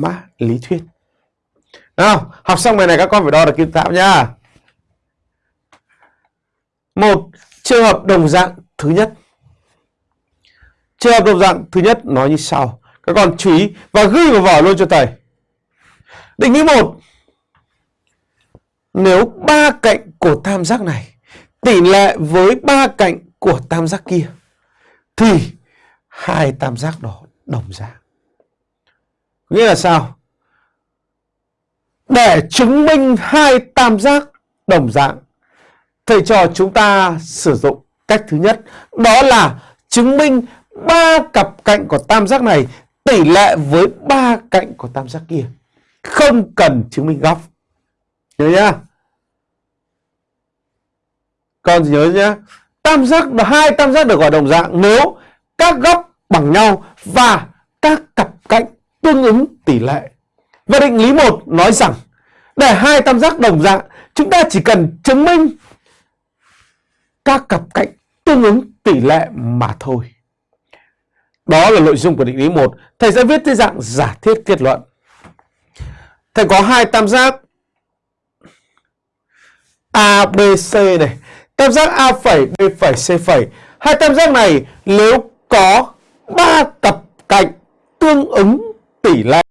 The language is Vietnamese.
mã lý thuyết. Nào, học xong bài này các con phải đo được kim tạo nhá. Một trường hợp đồng dạng thứ nhất. Trường hợp đồng dạng thứ nhất nói như sau. Các con chú ý và ghi vào vở luôn cho thầy. Định nghĩa một Nếu ba cạnh của tam giác này tỷ lệ với ba cạnh của tam giác kia thì hai tam giác đó đồng dạng. Nghĩa là sao? Để chứng minh hai tam giác đồng dạng, thầy trò chúng ta sử dụng cách thứ nhất, đó là chứng minh ba cặp cạnh của tam giác này tỷ lệ với ba cạnh của tam giác kia. Không cần chứng minh góc. Nhớ nhá. Con nhớ nhá. Tam giác hai tam giác được gọi đồng dạng nếu các góc bằng nhau và các cặp cạnh tương ứng tỷ lệ. Và định lý 1 nói rằng để hai tam giác đồng dạng, chúng ta chỉ cần chứng minh các cặp cạnh tương ứng tỷ lệ mà thôi. Đó là nội dung của định lý 1. Thầy sẽ viết dưới dạng giả thiết kết luận. Thầy có hai tam giác ABC này, tam giác A phẩy, B phẩy, C phẩy. Hai tam giác này nếu có ba cặp cạnh tương ứng tỷ lệ